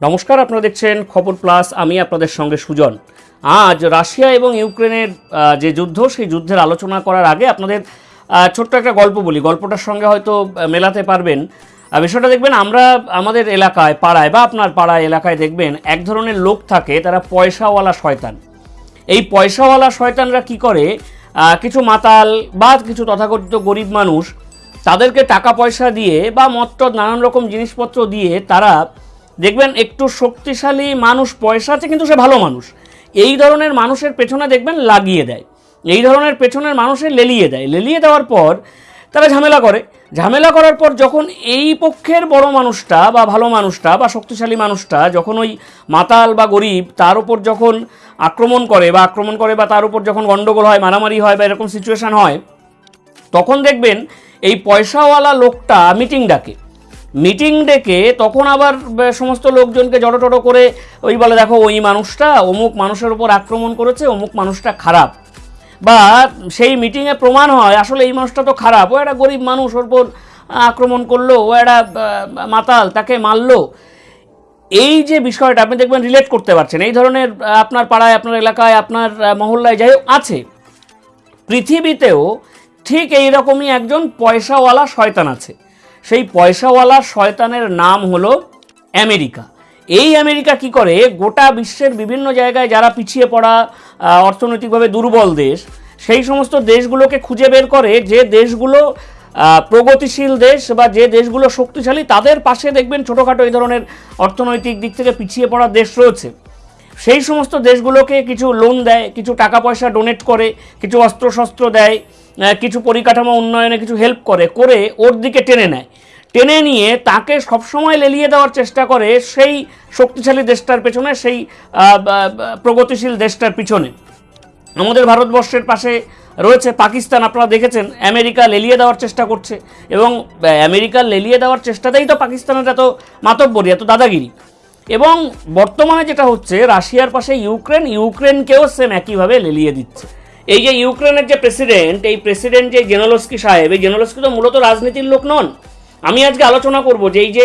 নমস্কার, আপনারা দেখছেন খবর প্লাস। আমি আপনাদের সঙ্গে সুজন। আজ রাশিয়া এবং ইউক্রেনের যে যুদ্ধ, সেই যুদ্ধের আলোচনা করার আগে আপনাদের ছোট্ট একটা গল্প বলি। গল্পটার সঙ্গে হয়তো মেলাতে পারবেন। বিষয়টা দেখবেন, আমরা আমাদের এলাকায়, পাড়ায় বা আপনার পাড়ায় এলাকায় দেখবেন, এক ধরনের লোক থাকে, তারা পয়সাওয়ালা শয়তান। এই পয়সাওয়ালা শয়তানরা কি করে? কিছু মাতাল বা কিছু তথাকথিত গরিব মানুষ তাদেরকে টাকা পয়সা দিয়ে বা মত্তর নানান রকম জিনিসপত্র দিয়ে তারা, দেখবেন একটু শক্তিশালী মানুষ পয়সা আছে কিন্তু সে ভালো মানুষ। এই ধরনের মানুষের পেছনে দেখবেন লাগিয়ে দেয়। এই ধরনের পেছনের মানুষের লেলিয়ে দেয়। লেলিয়ে দেওয়ার পর তারা ঝামেলা করে। ঝামেলা করার পর যখন এই পক্ষের বড় মানুষটা বা ভালো মানুষটা বা শক্তিশালী মানুষটা যখন ওই মাতাল বা গরিব, তার উপর যখন আক্রমণ করে বা আক্রমণ করে বা তার উপর যখন গণ্ডগোল হয়, মারামারি হয় বা এরকম সিচুয়েশন হয় তখন দেখবেন এই পয়সাওয়ালা লোকটা মিটিং ডাকে। মিটিং ডেকে তখন আবার সমস্ত লোকজনকে জড়ো করে ওই বলে, দেখো, ওই মানুষটা অমুক মানুষের উপর আক্রমণ করেছে, অমুক মানুষটা খারাপ। বা সেই মিটিংয়ে প্রমাণ হয়, আসলে এই মানুষটা তো খারাপ, ও একটা গরিব মানুষ, ওর উপর আক্রমণ করল, ও একটা মাতাল, তাকে মারলো। এই যে বিষয়টা আপনি দেখবেন রিলেট করতে পারছেন। এই ধরনের আপনার পাড়ায়, আপনার এলাকায়, আপনার মহল্লায় যাই আছে। পৃথিবীতেও ঠিক এই রকমই একজন পয়সাওয়ালা শয়তান আছে। সেই পয়সাওয়ালা শয়তানের নাম হলো আমেরিকা। এই আমেরিকা কি করে? গোটা বিশ্বের বিভিন্ন জায়গায় যারা পিছিয়ে পড়া অর্থনৈতিকভাবে দুর্বল দেশ, সেই সমস্ত দেশগুলোকে খুঁজে বের করে যে দেশগুলো প্রগতিশীল দেশ বা যে দেশগুলো শক্তিশালী, তাদের পাশে দেখবেন ছোটোখাটো এই ধরনের অর্থনৈতিক দিক থেকে পিছিয়ে পড়া দেশ রয়েছে। সেই সমস্ত দেশগুলোকে কিছু লোন দেয়, কিছু টাকা পয়সা ডোনেট করে, কিছু অস্ত্রশস্ত্র দেয় কিছু পরিকাঠামো উন্নয়নে কিছু হেল্প করে করে ওর দিকে টেনে নেয়। টেনে নিয়ে তাকে সবসময় লেলিয়ে দেওয়ার চেষ্টা করে সেই শক্তিশালী দেশটার পেছনে, সেই প্রগতিশীল দেশটার পিছনে। আমাদের ভারতবর্ষের পাশে রয়েছে পাকিস্তান, আপনারা দেখেছেন, আমেরিকা লেলিয়ে দেওয়ার চেষ্টা করছে এবং আমেরিকা লেলিয়ে দেওয়ার চেষ্টাতেই তো পাকিস্তানের এত মাতব্বরি, এত দাদাগিরি। এবং বর্তমানে যেটা হচ্ছে, রাশিয়ার পাশে ইউক্রেন, ইউক্রেনকেও সেম একইভাবে লেলিয়ে দিচ্ছে। এই যে ইউক্রেনের যে প্রেসিডেন্ট এই প্রেসিডেন্ট যে জেনোলস্কি সাহেব, এই জেনোলস্কি তো মূলত রাজনীতির লোক নন। আমি আজকে আলোচনা করব যে এই যে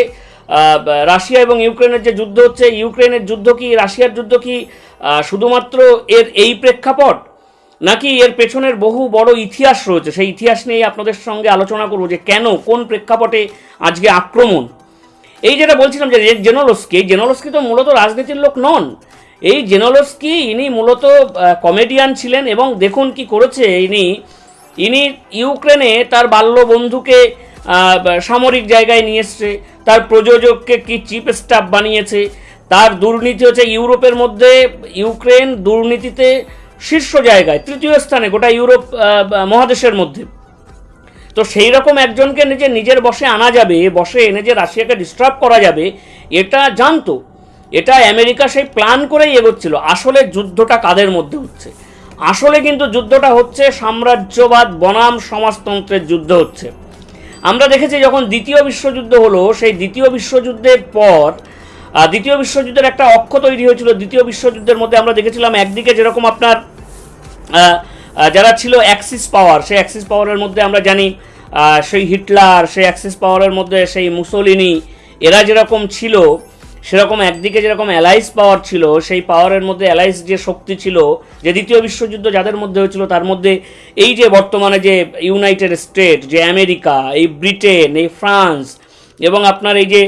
রাশিয়া এবং ইউক্রেনের যে যুদ্ধ হচ্ছে, ইউক্রেনের যুদ্ধ কি, রাশিয়ার যুদ্ধ কি শুধুমাত্র এর এই প্রেক্ষাপট, নাকি এর পেছনের বহু বড় ইতিহাস রয়েছে? সেই ইতিহাস নিয়ে আপনাদের সঙ্গে আলোচনা করব যে কেন, কোন প্রেক্ষাপটে আজকে আক্রমণ। এই যেটা বলছিলাম যে জেনোলস্কি জেনোলস্কি তো মূলত রাজনীতির লোক নন। এই জেনোলস্কি ইনি মূলত কমেডিয়ান ছিলেন এবং দেখুন কি করেছে ইনি। ইনি ইউক্রেনে তার বাল্য বন্ধুকে সামরিক জায়গায় নিয়ে এসছে। তার প্রযোজককে কি চিফ স্টাফ বানিয়েছে। তার দুর্নীতি হচ্ছে ইউরোপের মধ্যে, ইউক্রেন দুর্নীতিতে শীর্ষ জায়গায়, তৃতীয় স্থানে, গোটা ইউরোপ মহাদেশের মধ্যে। তো সেই রকম একজনকে নিজে নিজের বসে আনা যাবে, বসে এনে যে রাশিয়াকে ডিস্টার্ব করা যাবে, এটা জানতো। এটা আমেরিকা সেই প্ল্যান করেই এগোচ্ছিল। আসলে যুদ্ধটা কাদের মধ্যে হচ্ছে? আসলে কিন্তু যুদ্ধটা হচ্ছে সাম্রাজ্যবাদ বনাম সমাজতন্ত্রের যুদ্ধ হচ্ছে। আমরা দেখেছি যখন দ্বিতীয় বিশ্বযুদ্ধ হলো, সেই দ্বিতীয় বিশ্বযুদ্ধের পর দ্বিতীয় বিশ্বযুদ্ধের একটা অক্ষ তৈরি হয়েছিল। দ্বিতীয় বিশ্বযুদ্ধের মধ্যে আমরা দেখেছিলাম একদিকে যেরকম আপনার যারা ছিল অ্যাক্সিস পাওয়ার, সেই অ্যাক্সিস পাওয়ারের মধ্যে আমরা জানি সেই হিটলার, সেই অ্যাক্সিস পাওয়ারের মধ্যে সেই মুসোলিনি, এরা যেরকম ছিল সেরকম একদিকে যেরকম অ্যালাইস পাওয়ার ছিল, সেই পাওয়ারের মধ্যে অ্যালাইস যে শক্তি ছিল, যে দ্বিতীয় বিশ্বযুদ্ধ যাদের মধ্যে হয়েছিল, তার মধ্যে এই যে বর্তমানে যে ইউনাইটেড স্টেট যে আমেরিকা, এই ব্রিটেন এই ফ্রান্স এবং আপনার এই যে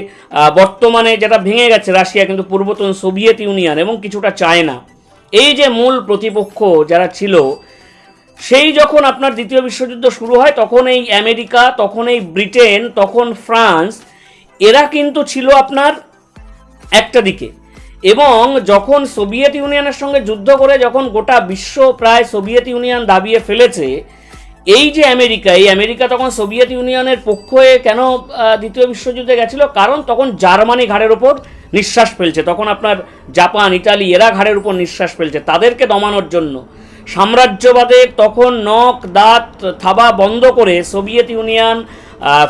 বর্তমানে যেটা ভেঙে গেছে রাশিয়া, কিন্তু পূর্বতন সোভিয়েত ইউনিয়ন এবং কিছুটা চায়না এই যে মূল প্রতিপক্ষ যারা ছিল, সেই যখন আপনার দ্বিতীয় বিশ্বযুদ্ধ শুরু হয়, তখন এই আমেরিকা, তখন এই ব্রিটেন তখন ফ্রান্স এরা কিন্তু ছিল আপনার একটা দিকে। এবং যখন সোভিয়েত ইউনিয়নের সঙ্গে যুদ্ধ করে যখন গোটা বিশ্ব প্রায় সোভিয়েত ইউনিয়ন দাবিয়ে ফেলেছে, এই যে আমেরিকা, এই আমেরিকা তখন সোভিয়েত ইউনিয়নের পক্ষ হয়ে কেন দ্বিতীয় বিশ্বযুদ্ধে গেছিল? কারণ তখন জার্মানি ঘাড়ের ওপর নিঃশ্বাস ফেলছে। তখন আপনার জাপান ইটালি এরা ঘাড়ের উপর নিঃশ্বাস ফেলছে তাদেরকে দমানোর জন্য। সাম্রাজ্যবাদের তখন নখ, দাঁত, থাবা বন্ধ করে সোভিয়েত ইউনিয়ন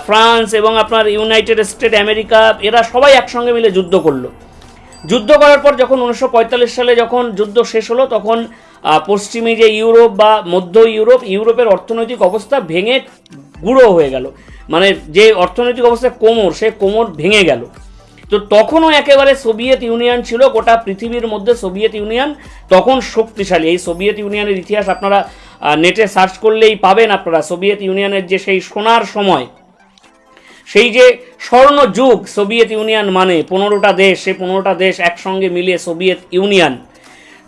ফ্রান্স এবং আপনার ইউনাইটেড স্টেট আমেরিকা, এরা সবাই একসঙ্গে মিলে যুদ্ধ করল। যুদ্ধ করার পর যখন উনিশশো পঁয়তাল্লিশ সালে যখন যুদ্ধ শেষ হলো, তখন পশ্চিমী যে ইউরোপ বা মধ্য ইউরোপ, ইউরোপের অর্থনৈতিক অবস্থা ভেঙে গুঁড়ো হয়ে গেল। মানে যে অর্থনৈতিক অবস্থা কোমর, সে কোমর ভেঙে গেল। তো তখনও একেবারে সোভিয়েত ইউনিয়ন ছিল, গোটা পৃথিবীর মধ্যে সোভিয়েত ইউনিয়ন তখন শক্তিশালী। এই সোভিয়েত ইউনিয়নের ইতিহাস আপনারা নেটে সার্চ করলেই পাবেন আপনারা। সোভিয়েত ইউনিয়নের যে সেই সোনার সময়, সেই যে স্বর্ণ যুগ সোভিয়েত ইউনিয়ন মানে পনেরোটা দেশ, সেই পনেরোটা দেশ একসঙ্গে মিলিয়ে সোভিয়েত ইউনিয়ন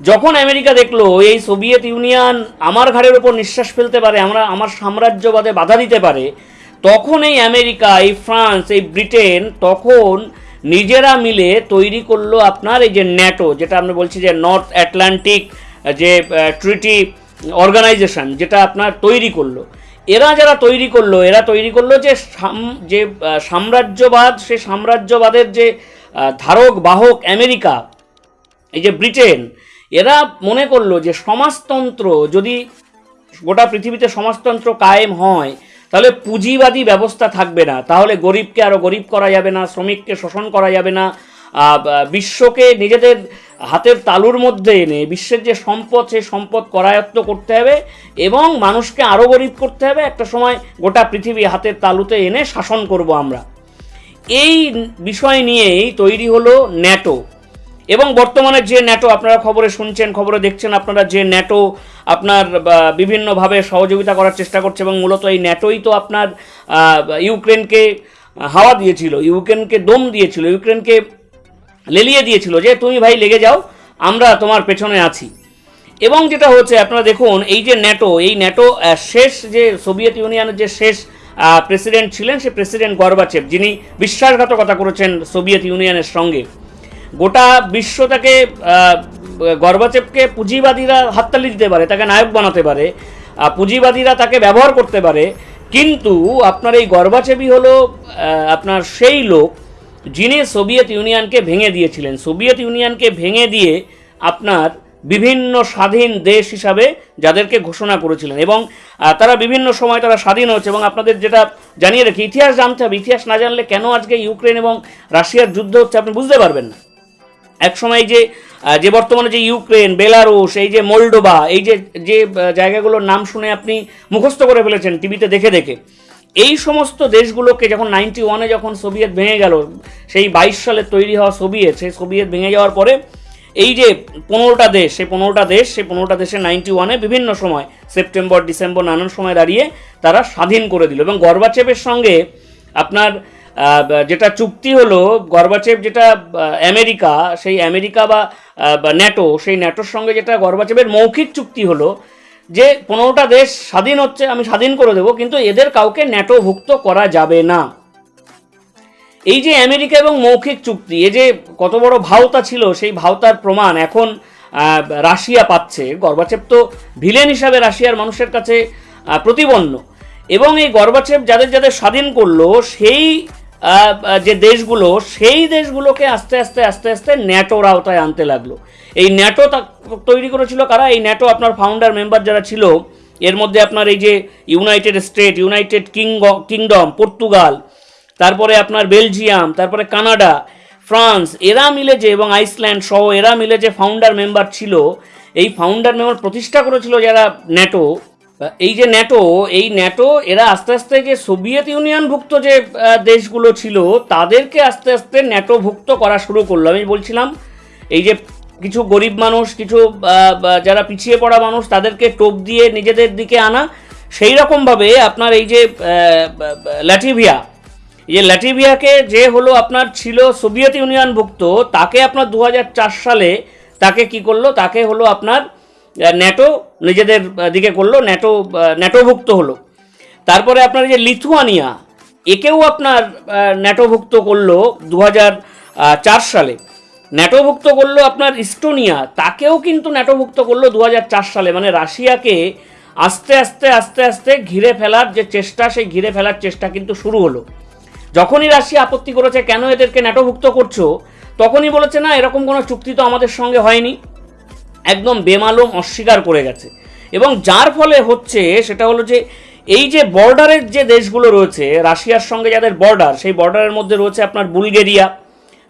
যখন আমেরিকা দেখল, এই সোভিয়েত ইউনিয়ন আমার ঘাড়ের ওপর নিঃশ্বাস ফেলতে পারে, আমরা, আমার সাম্রাজ্যবাদে বাধা দিতে পারে, তখন এই আমেরিকা, এই ফ্রান্স, এই ব্রিটেন তখন নিজেরা মিলে তৈরি করল আপনার এই যে ন্যাটো, যেটা আমরা বলছি যে নর্থ অ্যাটলান্টিক যে ট্রিটি অর্গানাইজেশন যেটা আপনার তৈরি করল। এরা যারা তৈরি করল, এরা তৈরি করল যে সাম- যে সাম্রাজ্যবাদ, সে সাম্রাজ্যবাদের যে ধারক, বাহক আমেরিকা, এই যে ব্রিটেন, এরা মনে করল যে সমাজতন্ত্র যদি গোটা পৃথিবীতে সমাজতন্ত্র কায়েম হয়, তাহলে পুঁজিবাদী ব্যবস্থা থাকবে না। তাহলে গরিবকে আরও গরিব করা যাবে না, শ্রমিককে শোষণ করা যাবে না। বিশ্বকে নিজেদের হাতের তালুর মধ্যে এনে বিশ্বের যে সম্পদ, সেই সম্পদ করায়ত্ত করতে হবে এবং মানুষকে আরও গরিব করতে হবে। একটা সময় গোটা পৃথিবী হাতের তালুতে এনে শাসন করব আমরা। এই বিষয় নিয়েই তৈরি হলো ন্যাটো। এবং বর্তমানে যে ন্যাটো আপনারা খবরে শুনছেন, খবরে দেখছেন, আপনারা যে ন্যাটো আপনার বিভিন্নভাবে সহযোগিতা করার চেষ্টা করছে এবং মূলত এই ন্যাটোই তো আপনার ইউক্রেনকে হাওয়া দিয়েছিল, ইউক্রেনকে দম দিয়েছিল, ইউক্রেনকে লেলিয়ে দিয়েছিল যে, তুমি ভাই লেগে যাও, আমরা তোমার পেছনে আছি। এবং যেটা হচ্ছে, আপনারা দেখুন, এই যে ন্যাটো, এই ন্যাটো শেষ যে সোভিয়েত ইউনিয়নের যে শেষ প্রেসিডেন্ট ছিলেন, সে প্রেসিডেন্ট গর্বাচেভ, যিনি বিশ্বাসঘাতকতা করেছেন সোভিয়েত ইউনিয়নের সঙ্গে। গোটা বিশ্ব তাকে গর্বাচেভকে পুঁজিবাদীরা হাততালি দিতে পারে, তাকে নায়ক বানাতে পারে পুঁজিবাদীরা তাকে ব্যবহার করতে পারে, কিন্তু আপনার এই গর্বাচেভই হলো আপনার সেই লোক যিনি সোভিয়েত ইউনিয়নকে ভেঙে দিয়েছিলেন। সোভিয়েত ইউনিয়নকে ভেঙে দিয়ে আপনার বিভিন্ন স্বাধীন দেশ হিসাবে যাদেরকে ঘোষণা করেছিলেন এবং তারা বিভিন্ন সময় তারা স্বাধীন হচ্ছে এবং আপনাদের যেটা জানিয়ে রাখি, ইতিহাস জানতে হবে। ইতিহাস না জানলে কেন আজকে ইউক্রেন এবং রাশিয়ার যুদ্ধ হচ্ছে আপনি বুঝতে পারবেন না। এক সময় যে যে বর্তমানে যে ইউক্রেন, বেলারুশ, এই যে মোল্ডোবা এই যে যে জায়গাগুলোর নাম শুনে আপনি মুখস্থ করে ফেলেছেন টিভিতে দেখে দেখে। এই সমস্ত দেশগুলোকে যখন নাইনটি ওয়ানে যখন সোভিয়েত ভেঙে গেল, সেই বাইশ সালে তৈরি হওয়া সোভিয়েত, সেই সোভিয়েত ভেঙে যাওয়ার পরে এই যে পনেরোটা দেশ, সেই পনেরোটা দেশ, সেই পনেরোটা দেশে নাইনটি ওয়ানে বিভিন্ন সময়, সেপ্টেম্বর, ডিসেম্বর নানান সময় দাঁড়িয়ে তারা স্বাধীন করে দিল। এবং গর্বাচেপের সঙ্গে আপনার যেটা চুক্তি হলো গর্বাচেপ যেটা আমেরিকা, সেই আমেরিকা বা ন্যাটো সেই ন্যাটোর সঙ্গে যেটা গর্বাচেপের মৌখিক চুক্তি হলো যে পনেরোটা দেশ স্বাধীন হচ্ছে আমি স্বাধীন করে দেবো কিন্তু এদের কাউকে ন্যাটোভুক্ত করা যাবে না। এই যে আমেরিকা এবং মৌখিক চুক্তি এই যে কত বড় ভাওতা ছিল সেই ভাওতার প্রমাণ এখন রাশিয়া পাচ্ছে। গর্বাচেপ তো ভিলেন হিসাবে রাশিয়ার মানুষের কাছে আহ, প্রতিবন্ন এবং এই গর্বাচেপ যাদের যাদের স্বাধীন করল সেই যে দেশগুলো, সেই দেশগুলোকে আস্তে আস্তে আস্তে আস্তে ন্যাটোর আওতায় আনতে লাগল। এই ন্যাটো তৈরি করেছিল কারা? এই ন্যাটো আপনার ফাউন্ডার মেম্বার যারা ছিল, এর মধ্যে আপনার এই যে united state united king kingdom Portugal তারপরে আপনার বেলজিয়াম তারপরে কানাডা ফ্রান্স এরা মিলে যে এবং আইসল্যান্ড সহ এরা মিলে যে ফাউন্ডার মেম্বার ছিল, এই ফাউন্ডার মেম্বার প্রতিষ্ঠা করেছিল যারা ন্যাটো এই যে ন্যাটো এই ন্যাটো এরা আস্তে আস্তে যে সোভিয়েত ইউনিয়নভুক্ত যে দেশগুলো ছিল, তাদেরকে আস্তে আস্তে ন্যাটোভুক্ত করা শুরু করল। আমি বলছিলাম, এই যে কিছু গরিব মানুষ, কিছু যারা পিছিয়ে পড়া মানুষ, তাদেরকে টোপ দিয়ে নিজেদের দিকে আনা। সেই রকমভাবে আপনার এই যে ল্যাটিভিয়া যে ল্যাটিভিয়াকে যে হলো আপনার ছিল সোভিয়েত ইউনিয়নভুক্ত, তাকে আপনার দু হাজার চার সালে তাকে কি করল? তাকে হলো আপনার ন্যাটো নিজেদের দিকে করল ন্যাটো ন্যাটোভুক্ত হলো। তারপরে আপনার যে লিথুয়ানিয়া, একেও আপনার ন্যাটোভুক্ত করল দু চার সালে। ন্যাটোভুক্ত করল আপনার ইস্টোনিয়া, তাকেও কিন্তু ন্যাটোভুক্ত করল দু চার সালে। মানে রাশিয়াকে আস্তে আস্তে আস্তে আস্তে ঘিরে ফেলার যে চেষ্টা, সেই ঘিরে ফেলার চেষ্টা কিন্তু শুরু হলো। যখনই রাশিয়া আপত্তি করেছে, কেন এদেরকে ন্যাটোভুক্ত করছ? তখনই বলেছে, না, এরকম কোনো চুক্তি তো আমাদের সঙ্গে হয়নি। একদম বেমালুম অস্বীকার করে গেছে। এবং যার ফলে হচ্ছে সেটা হলো যে এই যে বর্ডারের যে দেশগুলো রয়েছে, রাশিয়ার সঙ্গে যাদের বর্ডার, সেই বর্ডারের মধ্যে রয়েছে আপনার বুলগেরিয়া,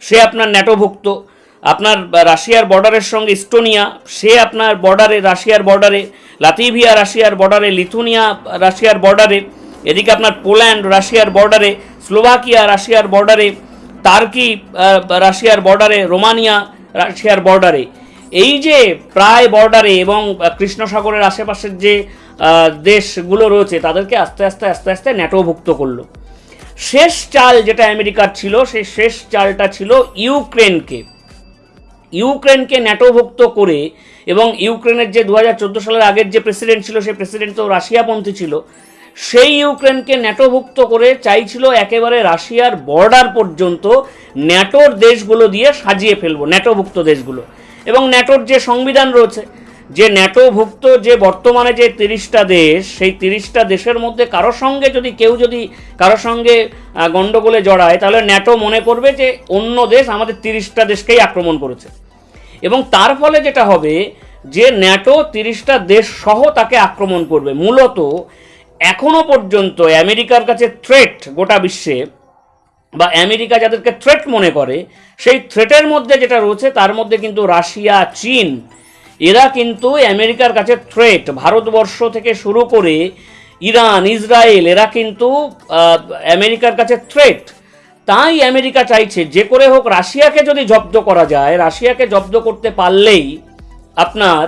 সে আপনার ন্যাটোভুক্ত। আপনার রাশিয়ার বর্ডারের সঙ্গে ইস্টোনিয়া সে আপনার বর্ডারে, রাশিয়ার বর্ডারে, লাতিভিয়া রাশিয়ার বর্ডারে, লিথুনিয়া রাশিয়ার বর্ডারে, এদিকে আপনার পোল্যান্ড রাশিয়ার বর্ডারে, স্লোভাকিয়া রাশিয়ার বর্ডারে, তার্কি রাশিয়ার বর্ডারে, রোমানিয়া রাশিয়ার বর্ডারে। এই যে প্রায় বর্ডারে এবং কৃষ্ণসাগরের আশেপাশের যে দেশগুলো রয়েছে, তাদেরকে আস্তে আস্তে আস্তে আস্তে ন্যাটোভুক্ত করল। শেষ চাল যেটা আমেরিকার ছিল, সেই শেষ চালটা ছিল ইউক্রেনকে। ইউক্রেনকে ন্যাটোভুক্ত করে এবং ইউক্রেনের যে দু হাজার চোদ্দ সালের আগের যে প্রেসিডেন্ট ছিল, সেই প্রেসিডেন্ট তো রাশিয়াপন্থী ছিল, সেই ইউক্রেনকে ন্যাটোভুক্ত করে চাইছিল একেবারে রাশিয়ার বর্ডার পর্যন্ত ন্যাটোর দেশগুলো দিয়ে সাজিয়ে ফেলব, ন্যাটোভুক্ত দেশগুলো। এবং ন্যাটোর যে সংবিধান রয়েছে, যে ন্যাটোভুক্ত যে বর্তমানে যে তিরিশটা দেশ, সেই তিরিশটা দেশের মধ্যে কারোর সঙ্গে যদি কেউ যদি কারোর সঙ্গে গণ্ডগোলে জড়ায়, তাহলে ন্যাটো মনে করবে যে অন্য দেশ আমাদের তিরিশটা দেশকেই আক্রমণ করেছে। এবং তার ফলে যেটা হবে, যে ন্যাটো তিরিশটা দেশ সহ তাকে আক্রমণ করবে। মূলত এখনও পর্যন্ত আমেরিকার কাছে থ্রেট গোটা বিশ্বে বা আমেরিকা যাদেরকে থ্রেট মনে করে, সেই থ্রেটের মধ্যে যেটা রয়েছে, তার মধ্যে কিন্তু রাশিয়া, চীন, এরা কিন্তু আমেরিকার কাছে থ্রেট ভারতবর্ষ থেকে শুরু করে ইরান, ইসরায়েল, এরা কিন্তু আমেরিকার কাছে থ্রেট তাই আমেরিকা চাইছে, যে করে হোক রাশিয়াকে যদি জব্দ করা যায়, রাশিয়াকে জব্দ করতে পারলেই আপনার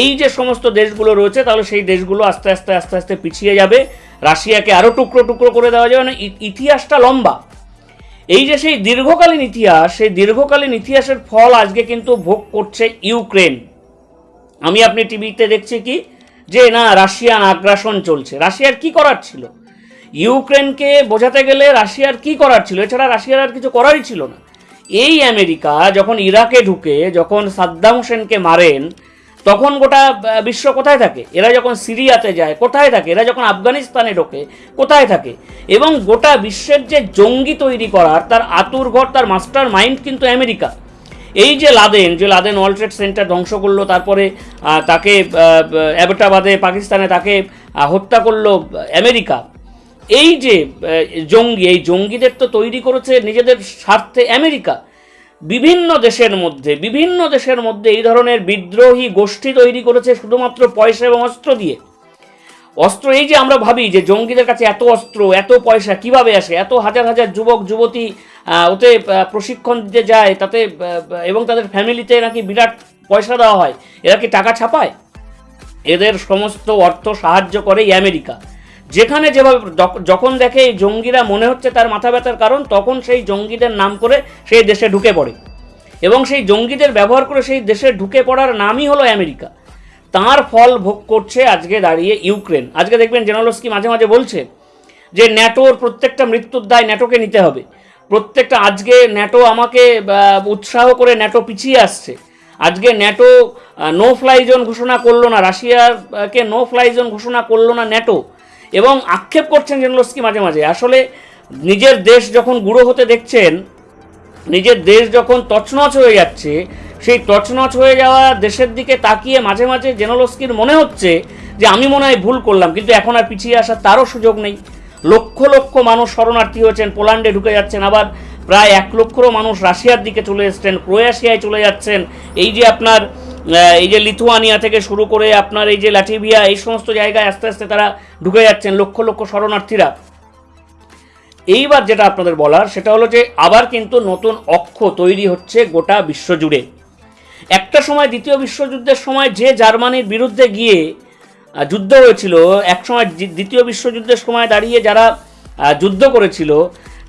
এই যে সমস্ত দেশগুলো রয়েছে, তাহলে সেই দেশগুলো আস্তে আস্তে আস্তে আস্তে পিছিয়ে যাবে। রাশিয়াকে আরও টুকরো টুকরো করে দেওয়া যাবে। মানে ইতিহাসটা লম্বা। এই যে সেই দীর্ঘকালীন ইতিহাস, সেই দীর্ঘকালীন ইতিহাসের ফল আজকে কিন্তু ভোগ করছে ইউক্রেন। আমি আপনি টিভিতে দেখছি কি? যে না রাশিয়ান আগ্রাসন চলছে। রাশিয়ার কি করার ছিল? ইউক্রেনকে বোঝাতে গেলে রাশিয়ার কি করার ছিল? এছাড়া রাশিয়ার আর কিছু করারই ছিল না। এই আমেরিকা যখন ইরাকে ঢুকে, যখন সাদ্দাম হোসেনকে মারেন তখন গোটা বিশ্ব কোথায় থাকে? এরা যখন সিরিয়াতে যায়, কোথায় থাকে? এরা যখন আফগানিস্তানে ঢোকে, কোথায় থাকে? এবং গোটা বিশ্বের যে জঙ্গি তৈরি করার, তার আতুর ঘর, তার মাস্টার মাইন্ড কিন্তু আমেরিকা। এই যে লাদেন যে লাদেন ওয়ার্ল্ড ট্রেড সেন্টার ধ্বংস করল, তারপরে তাকে অ্যাবেটাবাদে পাকিস্তানে তাকে হত্যা করল আমেরিকা। এই যে জঙ্গি, এই জঙ্গিদের তো তৈরি করেছে নিজেদের স্বার্থে আমেরিকা। বিভিন্ন দেশের মধ্যে, বিভিন্ন দেশের মধ্যে এই ধরনের বিদ্রোহী গোষ্ঠী তৈরি করেছে শুধুমাত্র পয়সা এবং অস্ত্র দিয়ে। অস্ত্র এই যে আমরা ভাবি যে জঙ্গিদের কাছে এত অস্ত্র, এত পয়সা কীভাবে আসে? এত হাজার হাজার যুবক, যুবতী ওতে প্রশিক্ষণ দিতে যায়, তাতে এবং তাদের ফ্যামিলিতে নাকি বিরাট পয়সা দেওয়া হয়। এরা কি টাকা ছাপায়? এদের সমস্ত অর্থ সাহায্য করে আমেরিকা। যেখানে যেভাবে যখন দেখে এই জঙ্গিরা মনে হচ্ছে তার মাথা ব্যথার কারণ, তখন সেই জঙ্গিদের নাম করে সেই দেশে ঢুকে পড়ে। এবং সেই জঙ্গিদের ব্যবহার করে সেই দেশে ঢুকে পড়ার নামই হলো আমেরিকা। তার ফল ভোগ করছে আজকে দাঁড়িয়ে ইউক্রেন। আজকে দেখবেন জেনারলস্কি মাঝে মাঝে বলছে যে, ন্যাটোর প্রত্যেকটা মৃত্যুর দায় ন্যাটোকে নিতে হবে। প্রত্যেকটা, আজকে ন্যাটো আমাকে উৎসাহ করে ন্যাটো পিছিয়ে আসছে। আজকে ন্যাটো নো ফ্লাই জোন ঘোষণা করল না, রাশিয়াকে নো ফ্লাই জোন ঘোষণা করল না ন্যাটো। এবং আক্ষেপ করছেন জেনলস্কি মাঝে মাঝে। আসলে নিজের দেশ যখন গুঁড়ো হতে দেখছেন, নিজের দেশ যখন তছনছ হয়ে যাচ্ছে, সেই তছনছ হয়ে যাওয়া দেশের দিকে তাকিয়ে মাঝে মাঝে জেনোলস্কির মনে হচ্ছে যে আমি মনে হয় ভুল করলাম, কিন্তু এখন আর পিছিয়ে আসার তারও সুযোগ নেই। লক্ষ লক্ষ মানুষ শরণার্থী হয়েছেন, পোল্যান্ডে ঢুকে যাচ্ছেন, আবার প্রায় এক লক্ষরও মানুষ রাশিয়ার দিকে চলে এসছেন, ক্রোয়েশিয়ায় চলে যাচ্ছেন। এই যে আপনার এই যে লিথুয়ানিয়া থেকে শুরু করে আপনার এই যে লাটিভিয়া এই সমস্ত জায়গায় আস্তে আস্তে তারা ঢুকে যাচ্ছেন, লক্ষ লক্ষ শরণার্থীরা। এইবার যেটা আপনাদের বলার, সেটা হলো যে আবার কিন্তু নতুন অক্ষ তৈরি হচ্ছে গোটা বিশ্বজুড়ে। একটা সময়, দ্বিতীয় বিশ্বযুদ্ধের সময় যে জার্মানির বিরুদ্ধে গিয়ে যুদ্ধ হয়েছিল, এক সময় দ্বিতীয় বিশ্বযুদ্ধের সময় দাঁড়িয়ে যারা যুদ্ধ করেছিল,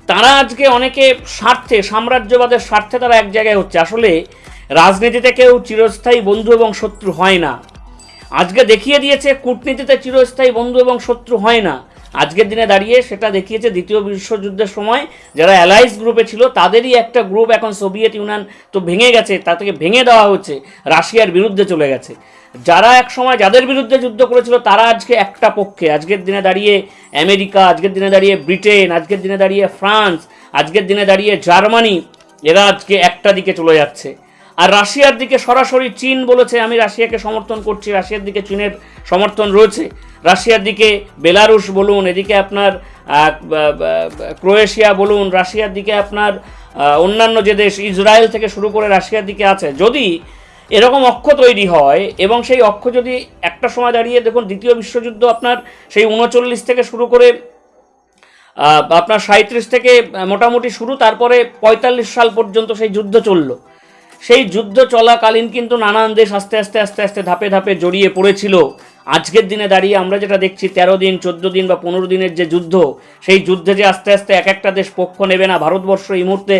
তারা আজকে অনেকে স্বার্থে, সাম্রাজ্যবাদের স্বার্থে তারা এক জায়গায় হচ্ছে। আসলে রাজনীতিতে কেউ চিরস্থায়ী বন্ধু এবং শত্রু হয় না। আজকে দেখিয়ে দিয়েছে কূটনীতিতে চিরস্থায়ী বন্ধু এবং শত্রু হয় না। আজকের দিনে দাঁড়িয়ে সেটা দেখিয়েছে দ্বিতীয় বিশ্বযুদ্ধের সময়। যারা অ্যালাইস গ্রুপে ছিল, তাদেরই একটা গ্রুপ এখন সোভিয়েত ইউনিয়ন তো ভেঙে গেছে, তা থেকে ভেঙে দেওয়া হচ্ছে, রাশিয়ার বিরুদ্ধে চলে গেছে। যারা এক সময় যাদের বিরুদ্ধে যুদ্ধ করেছিল, তারা আজকে একটা পক্ষে। আজকের দিনে দাঁড়িয়ে আমেরিকা, আজকের দিনে দাঁড়িয়ে ব্রিটেন, আজকের দিনে দাঁড়িয়ে ফ্রান্স, আজকের দিনে দাঁড়িয়ে জার্মানি, এরা আজকে একটা দিকে চলে যাচ্ছে। আর রাশিয়ার দিকে সরাসরি চীন বলেছে, আমি রাশিয়াকে সমর্থন করছি, রাশিয়ার দিকে চীনের সমর্থন রয়েছে। রাশিয়ার দিকে বেলারুশ বলুন, এদিকে আপনার ক্রোয়েশিয়া বলুন, রাশিয়ার দিকে আপনার অন্যান্য যে দেশ ইসরায়েল থেকে শুরু করে রাশিয়ার দিকে আছে। যদি এরকম অক্ষ তৈরি হয়, এবং সেই অক্ষ যদি একটা সময় দাঁড়িয়ে, দেখুন, দ্বিতীয় বিশ্বযুদ্ধ আপনার সেই উনচল্লিশ থেকে শুরু করে আপনার সাঁত্রিশ থেকে মোটামুটি শুরু, তারপরে পঁয়তাল্লিশ সাল পর্যন্ত সেই যুদ্ধ চলল। সেই যুদ্ধ চলাকালীন কিন্তু নানান দেশ আস্তে আস্তে আস্তে আস্তে ধাপে ধাপে জড়িয়ে পড়েছিল। আজকের দিনে দাঁড়িয়ে আমরা যেটা দেখছি, তেরো দিন, চোদ্দ দিন বা পনেরো দিনের যে যুদ্ধ, সেই যুদ্ধে যে আস্তে আস্তে এক একটা দেশ পক্ষ নেবে না। ভারতবর্ষ এই মুহূর্তে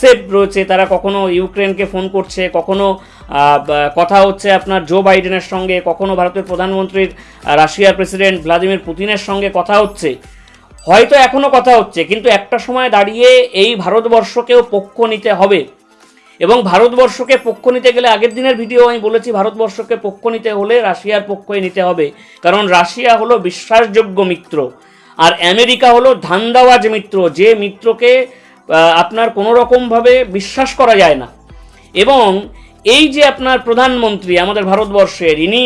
সেফ রয়েছে। তারা কখনো ইউক্রেনকে ফোন করছে, কখনো কথা হচ্ছে আপনার জো বাইডেনের সঙ্গে, কখনো ভারতের প্রধানমন্ত্রীর রাশিয়ার প্রেসিডেন্ট ভ্লাদিমির পুতিনের সঙ্গে কথা হচ্ছে। হয়তো এখনও কথা হচ্ছে, কিন্তু একটা সময় দাঁড়িয়ে এই ভারতবর্ষকেও পক্ষ নিতে হবে। এবং ভারতবর্ষকে পক্ষ নিতে গেলে, আগের দিনের ভিডিও আমি বলেছি, ভারতবর্ষকে পক্ষ নিতে হলে রাশিয়ার পক্ষই নিতে হবে। কারণ রাশিয়া হলো বিশ্বাসযোগ্য মিত্র, আর আমেরিকা হলো ধান্দাওয়াজ মিত্র, যে মিত্রকে আপনার কোনো রকমভাবে বিশ্বাস করা যায় না। এবং এই যে আপনার প্রধানমন্ত্রী, আমাদের ভারতবর্ষের, ইনি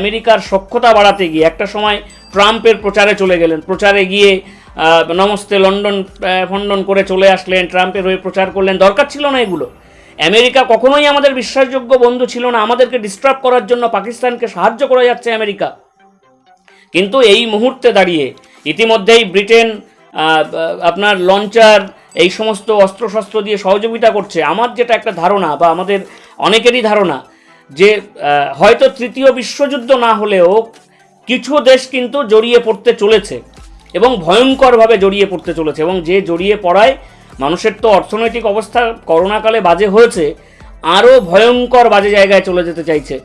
আমেরিকার সক্ষতা বাড়াতে গিয়ে, একটা সময় ট্রাম্পের প্রচারে চলে গেলেন, প্রচারে গিয়ে নমস্তে লন্ডন ফন্ডন করে চলে আসলেন, ট্রাম্পের হয়ে প্রচার করলেন, দরকার ছিল না এগুলো। আমেরিকা কখনোই আমাদের বিশ্বাসযোগ্য বন্ধু ছিল না। আমাদেরকে ডিস্টার্ব করার জন্য পাকিস্তানকে সাহায্য করা যাচ্ছে আমেরিকা। কিন্তু এই মুহূর্তে দাঁড়িয়ে ইতিমধ্যেই ব্রিটেন আপনার লঞ্চার এই সমস্ত অস্ত্রশস্ত্র দিয়ে সহযোগিতা করছে। আমার যেটা একটা ধারণা বা আমাদের অনেকেরই ধারণা যে হয়তো তৃতীয় বিশ্বযুদ্ধ না হলেও কিছু দেশ কিন্তু জড়িয়ে পড়তে চলেছে এবং ভয়ঙ্করভাবে জড়িয়ে পড়তে চলেছে এবং যে জড়িয়ে পড়ায় মানুষের তো অর্থনৈতিক অবস্থা করোনাকালে বাজে হয়েছে, আরও ভয়ঙ্কর বাজে জায়গায় চলে যেতে চাইছে।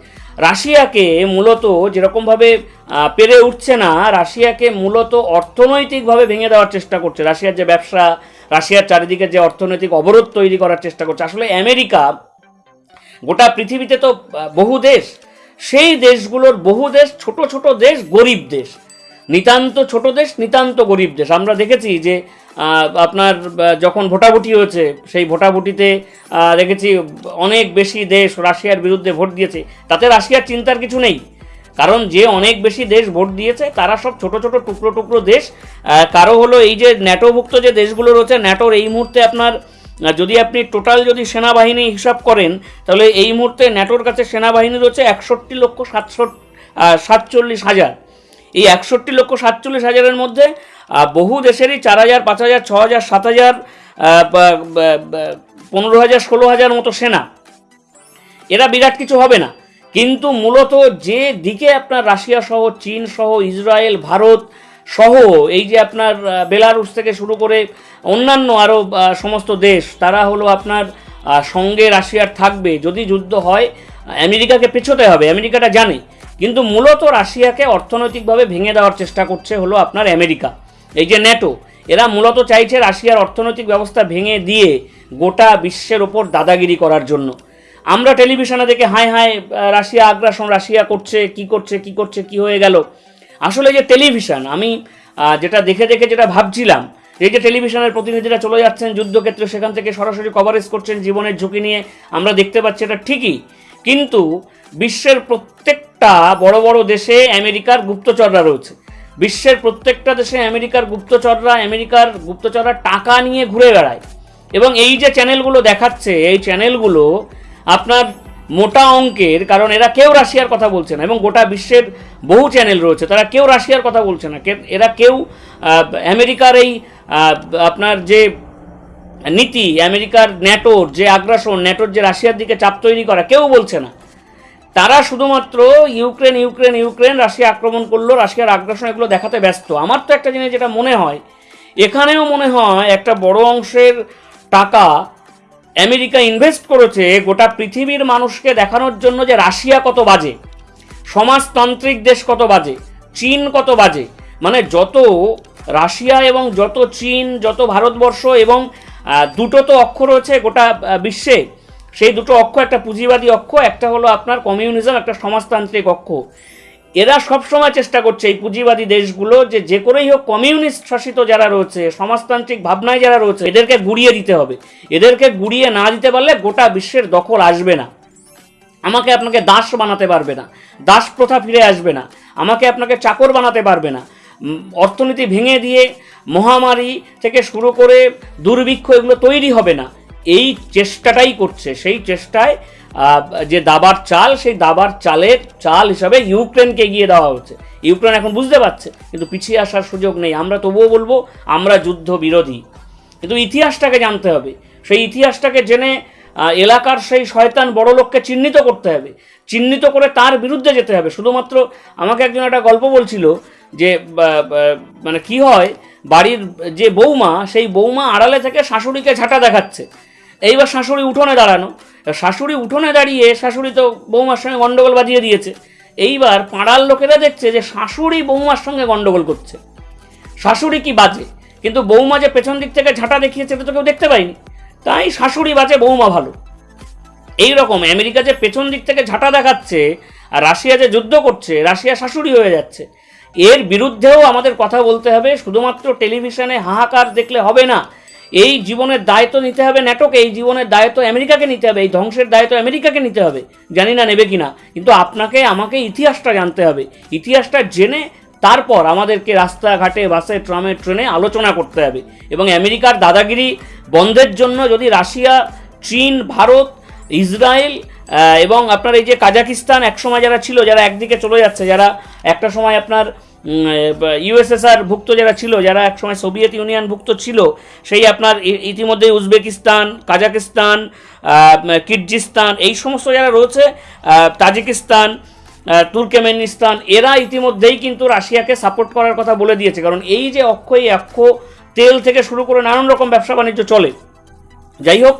রাশিয়াকে মূলত যেরকমভাবে পেরে উঠছে না, রাশিয়াকে মূলত অর্থনৈতিকভাবে ভেঙে দেওয়ার চেষ্টা করছে। রাশিয়ার যে ব্যবসা, রাশিয়ার চারিদিকে যে অর্থনৈতিক অবরোধ তৈরি করার চেষ্টা করছে। আসলে আমেরিকা গোটা পৃথিবীতে তো বহু দেশ, সেই দেশগুলোর বহু দেশ, ছোট ছোট দেশ, গরিব দেশ। নিতান্ত ছোট দেশ, নিতান্ত গরিব দেশ। আমরা দেখেছি যে আপনার যখন ভোটাভুটি হয়েছে, সেই ভোটাভুটিতে দেখেছি অনেক বেশি দেশ রাশিয়ার বিরুদ্ধে ভোট দিয়েছে। তাতে রাশিয়ার চিন্তার কিছু নেই। কারণ যে অনেক বেশি দেশ ভোট দিয়েছে, তারা সব ছোট ছোট, টুকরো টুকরো দেশ। কারও হলো এই যে ন্যাটোভুক্ত যে দেশগুলো রয়েছে, ন্যাটোর এই মুহূর্তে আপনার যদি আপনি টোটাল যদি সেনাবাহিনী হিসাব করেন, তাহলে এই মুহূর্তে ন্যাটোর কাছে সেনাবাহিনী রয়েছে একষট্টি লক্ষ সাতষট্টি সাতচল্লিশ হাজার। এই একষট্টি লক্ষ সাতচল্লিশ হাজারের মধ্যে বহু দেশেরই চার হাজার, পাঁচ হাজার, ছ হাজার, সাত হাজার পনেরো হাজার, ষোলো হাজার মতো সেনা। এরা বিরাট কিছু হবে না। কিন্তু মূলত যে দিকে আপনার রাশিয়া সহ, চীন সহ, ইসরায়েল, ভারত সহ, এই যে আপনার বেলারুস থেকে শুরু করে অন্যান্য আরও সমস্ত দেশ, তারা হলো আপনার সঙ্গে রাশিয়ার থাকবে। যদি যুদ্ধ হয় আমেরিকাকে পেছোতে হবে। আমেরিকাটা জানে। কিন্তু মূলত রাশিয়াকে অর্থনৈতিকভাবে ভেঙে দেওয়ার চেষ্টা করছে হলো আপনার আমেরিকা। এই যে ন্যাটো, এরা মূলত চাইছে রাশিয়ার অর্থনৈতিক ব্যবস্থা ভেঙে দিয়ে গোটা বিশ্বের ওপর দাদাগিরি করার জন্য। আমরা টেলিভিশনে দেখে হায় হায় রাশিয়া আগ্রাসন, রাশিয়া করছে, কি করছে কি করছে, কি হয়ে গেল? আসলে যে টেলিভিশন, আমি যেটা দেখে দেখে যেটা ভাবছিলাম, এই যে টেলিভিশনের প্রতিনিধিরা চলে যাচ্ছেন যুদ্ধক্ষেত্রে, সেখান থেকে সরাসরি কভারেজ করছেন, জীবনের ঝুঁকি নিয়ে আমরা দেখতে পাচ্ছি এটা ঠিকই। কিন্তু বিশ্বের প্রত্যেকটা বড় বড় দেশে আমেরিকার গুপ্তচররা রয়েছে। বিশ্বের প্রত্যেকটা দেশে আমেরিকার গুপ্তচররা আমেরিকার গুপ্তচররা টাকা নিয়ে ঘুরে বেড়ায়। এবং এই যে চ্যানেলগুলো দেখাচ্ছে, এই চ্যানেলগুলো আপনার মোটা অঙ্কের, কারণ এরা কেউ রাশিয়ার কথা বলছে না, এবং গোটা বিশ্বের বহু চ্যানেল রয়েছে, তারা কেউ রাশিয়ার কথা বলছে না। এরা কেউ আমেরিকার এই আপনার যে নীতি, আমেরিকার ন্যাটোর যে আগ্রাসন, ন্যাটোর যে রাশিয়ার দিকে চাপ তৈরি করা, কেউ বলছে না। তারা শুধুমাত্র ইউক্রেন ইউক্রেন ইউক্রেন, রাশিয়া আক্রমণ করল, রাশিয়ার আগ্রাসন এগুলো দেখাতে ব্যস্ত। আমার তো একটা জিনিস যেটা মনে হয়, এখানেও মনে হয় একটা বড় অংশের টাকা আমেরিকা ইনভেস্ট করেছে গোটা পৃথিবীর মানুষকে দেখানোর জন্য যে রাশিয়া কত বাজে, সমাজতান্ত্রিক দেশ কত বাজে, চীন কত বাজে। মানে যত রাশিয়া এবং যত চীন, যত ভারতবর্ষ এবং দুটো তো অক্ষ রয়েছে গোটা বিশ্বে। সেই দুটো অক্ষ, একটা পুঁজিবাদী অক্ষ, একটা হলো আপনার কমিউনিজম, একটা সমাজতান্ত্রিক অক্ষ। এরা সবসময় চেষ্টা করছে এই পুঁজিবাদী দেশগুলো যে যে করেই হোক, কমিউনিস্ট শাসিত যারা রয়েছে, সমাজতান্ত্রিক ভাবনায় যারা রয়েছে, এদেরকে গুড়িয়ে দিতে হবে। এদেরকে গুড়িয়ে না দিতে পারলে গোটা বিশ্বের দখল আসবে না। আমাকে আপনাকে দাস বানাতে পারবে না। দাস প্রথা ফিরে আসবে না। আমাকে আপনাকে চাকর বানাতে পারবে না। অর্থনীতি ভেঙে দিয়ে মহামারী থেকে শুরু করে দুর্ভিক্ষ এগুলো তৈরি হবে না। এই চেষ্টাটাই করছে। সেই চেষ্টায় যে দাবার চাল, সেই দাবার চালের চাল হিসাবে ইউক্রেনকে এগিয়ে দেওয়া হচ্ছে। ইউক্রেন এখন বুঝতে পারছে, কিন্তু পিছিয়ে আসার সুযোগ নেই। আমরা তবুও বলব, আমরা যুদ্ধ বিরোধী। কিন্তু ইতিহাসটাকে জানতে হবে। সেই ইতিহাসটাকে জেনে এলাকার সেই শয়তান বড় লোককে চিহ্নিত করতে হবে। চিহ্নিত করে তার বিরুদ্ধে যেতে হবে। শুধুমাত্র আমাকে একজন একটা গল্প বলছিল যে মানে কি হয়, বাড়ির যে বৌমা, সেই বৌমা আড়ালে থেকে শাশুড়িকে ঝাঁটা দেখাচ্ছে। এইবার শাশুড়ি উঠোনে দাঁড়ানো। শাশুড়ি উঠোনে দাঁড়িয়ে শাশুড়ি তো বৌমার সঙ্গে গন্ডগোল বাজিয়ে দিয়েছে। এইবার পাড়ার লোকেরা দেখছে যে শাশুড়ি বৌমার সঙ্গে গন্ডগোল করছে। শাশুড়ি কি বাজে? কিন্তু বৌমা যে পেছন দিক থেকে ঝাঁটা দেখিয়েছে, এটা তো কেউ দেখতে পায়নি। তাই শাশুড়ি বাজে, বৌমা ভালো। এই রকম আমেরিকা যে পেছন দিক থেকে ঝাঁটা দেখাচ্ছে, আর রাশিয়া যে যুদ্ধ করছে রাশিয়া শাশুড়ি হয়ে যাচ্ছে। এর বিরুদ্ধেও আমাদের কথা বলতে হবে, শুধুমাত্র টেলিভিশনে হাহাকার দেখলে হবে না। এই জীবনের দায়িত্ব নিতে হবে ন্যাটোকে এই জীবনের দায়িত্ব আমেরিকাকে নিতে হবে, এই ধ্বংসের দায়িত্ব আমেরিকাকে নিতে হবে। জানি না নেবে কিনা, কিন্তু আপনাকে, আমাকে ইতিহাসটা জানতে হবে। ইতিহাসটা জেনে তারপর আমাদেরকে রাস্তাঘাটে, বাসে, ট্রামে, ট্রেনে আলোচনা করতে হবে। এবং আমেরিকার দাদাগিরি বন্ধের জন্য যদি রাশিয়া, চীন, ভারত, ইসরায়েল এবং আপনার এই যে কাজাকিস্তান একসময় যারা ছিল, যারা একদিকে চলে যাচ্ছে, যারা একটা সময় আপনার ইউএসএসআর ভুক্ত যারা ছিল, যারা একসময় সোভিয়েত ইউনিয়ন ভুক্ত ছিল, সেই আপনার ইতিমধ্যে উজবেকিস্তান কাজাকিস্তান কিরজিস্তান এই সমস্ত যারা রয়েছে তাজিকিস্তান তুর্কমেনিস্তান এরা ইতিমধ্যেই কিন্তু রাশিয়াকে সাপোর্ট করার কথা বলে দিয়েছে। কারণ এই যে অক্ষ এই অক্ষ তেল থেকে শুরু করে নানান রকম ব্যবসা বাণিজ্য চলে। যাই হোক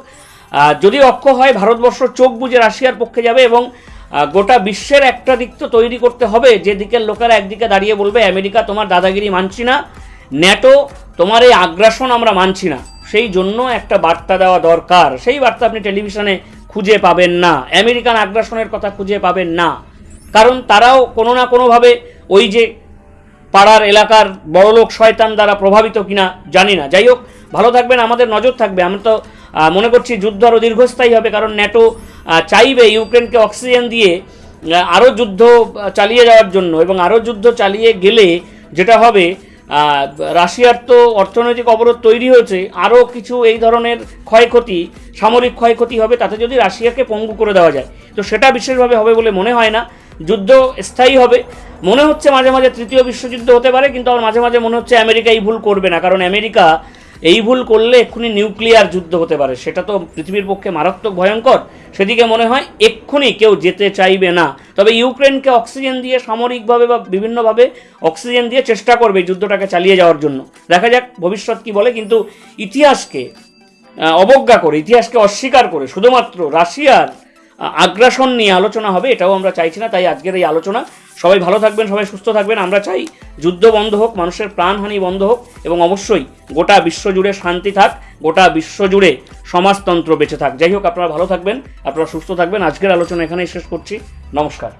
যদি অক্ষ হয়, ভারতবর্ষ চোখ বুঝে রাশিয়ার পক্ষে যাবে এবং গোটা বিশ্বের একটা দিক তো তৈরি করতে হবে। যে দিকের লোকেরা একদিকে দাঁড়িয়ে বলবে, আমেরিকা তোমার দাদাগিরি মানছি না, ন্যাটো তোমার এই আগ্রাসন আমরা মানছি না। সেই জন্য একটা বার্তা দেওয়া দরকার। সেই বার্তা আপনি টেলিভিশনে খুঁজে পাবেন না। আমেরিকান আগ্রাসনের কথা খুঁজে পাবেন না। কারণ তারাও কোনো না কোনোভাবে ওই যে পাড়ার এলাকার বড়লোক শয়তান দ্বারা প্রভাবিত কিনা জানি না। যাই হোক, ভালো থাকবেন, আমাদের নজর থাকবে। আমরা তো মনে করছি যুদ্ধ আরও দীর্ঘস্থায়ী হবে, কারণ ন্যাটো চাইবে ইউক্রেনকে অক্সিজেন দিয়ে আরও যুদ্ধ চালিয়ে যাওয়ার জন্য এবং আরও যুদ্ধ চালিয়ে গেলে যেটা হবে রাশিয়ার তো অর্থনৈতিক অবরোধ তৈরি হয়েছে আরও কিছু এই ধরনের ক্ষয়ক্ষতি, সামরিক ক্ষয়ক্ষতি হবে, তাতে যদি রাশিয়াকে পঙ্গু করে দেওয়া যায়। তো সেটা বিশেষভাবে হবে বলে মনে হয় না। যুদ্ধ স্থায়ী হবে। মনে হচ্ছে মাঝে মাঝে তৃতীয় বিশ্বযুদ্ধ হতে পারে, কিন্তু আমার মাঝে মাঝে মনে হচ্ছে আমেরিকা এই ভুল করবে না, কারণ আমেরিকা এই ভুল করলে এক্ষুনি নিউক্লিয়ার যুদ্ধ হতে পারে। সেটা তো পৃথিবীর পক্ষে মারাত্মক ভয়ঙ্কর। সেদিকে মনে হয় এক্ষুনি কেউ যেতে চাইবে না। তবে ইউক্রেনকে অক্সিজেন দিয়ে সামরিকভাবে বা বিভিন্নভাবে অক্সিজেন দিয়ে চেষ্টা করবে যুদ্ধটাকে চালিয়ে যাওয়ার জন্য। দেখা যাক ভবিষ্যৎ কি বলে, কিন্তু ইতিহাসকে অবজ্ঞা করে, ইতিহাসকে অস্বীকার করে, শুধুমাত্র রাশিয়ার আগ্রাসন নিয়ে আলোচনা হবে, এটাও আমরা চাইছি না, তাই আজকের এই আলোচনা। সবাই ভালো থাকবেন, সবাই সুস্থ থাকবেন, আমরা চাই যুদ্ধ বন্ধ হোক, মানুষের প্রাণহানি বন্ধ হোক, এবং অবশ্যই গোটা বিশ্ব জুড়ে শান্তি থাক, গোটা বিশ্ব জুড়ে সমাজতন্ত্র বেঁচে থাক। যাই হোক, আপনারা ভালো থাকবেন, আপনারা সুস্থ থাকবেন। আজকের আলোচনা এখানেই শেষ করছি। নমস্কার।